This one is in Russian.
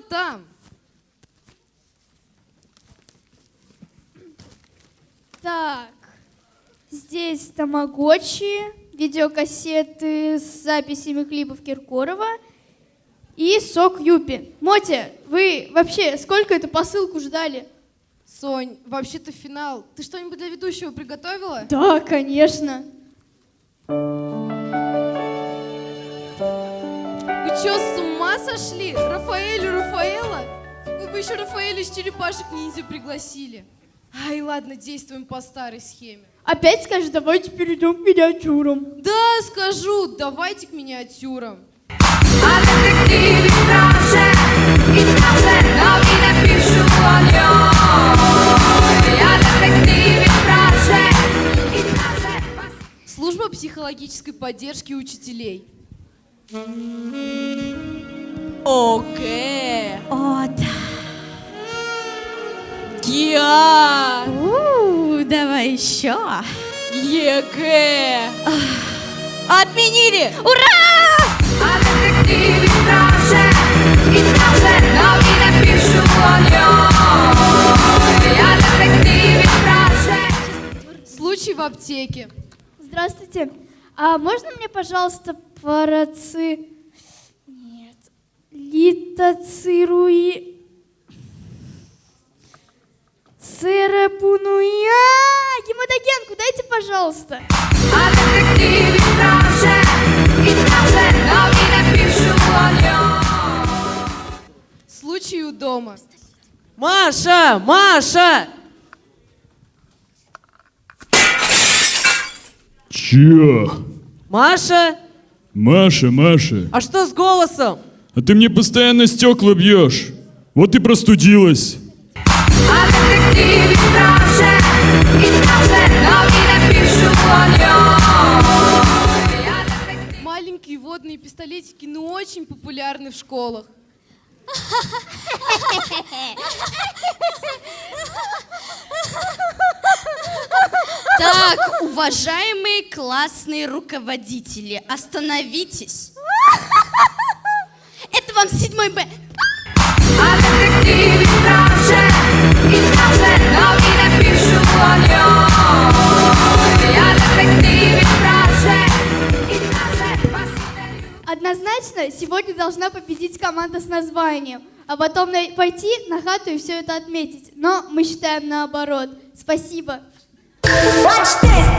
там? Так, здесь тамагочи, видеокассеты с записями клипов Киркорова и сок Юпи. Мотя, вы вообще сколько эту посылку ждали? Сонь, вообще-то финал. Ты что-нибудь для ведущего приготовила? Да, конечно. Вы что, с ума сошли? Рафаэль и Рафаэла? Вы бы еще Рафаэля из черепашек ниндзя пригласили. Ай, ладно, действуем по старой схеме. Опять скажешь, давайте перейдем к миниатюрам. Да, скажу, давайте к миниатюрам. Служба психологической поддержки учителей. Окей. О, да. Геа. У, давай еще. ЕГЭ. Отменили! Случай в аптеке. Здравствуйте. А можно мне, пожалуйста, параци... Нет. Литоцируи... Церапунуя... Гематогенку дайте, пожалуйста. Случай у дома. Маша! Маша! Чё? Маша? Маша, Маша, А что с голосом? А ты мне постоянно стекла бьешь. Вот и простудилась. Маленькие водные пистолетики, ну очень популярны в школах. Так, уважаемые классные руководители, остановитесь. Вам седьмой Б. Однозначно, сегодня должна победить команда с названием, а потом пойти на хату и все это отметить. Но мы считаем наоборот. Спасибо. Watch this.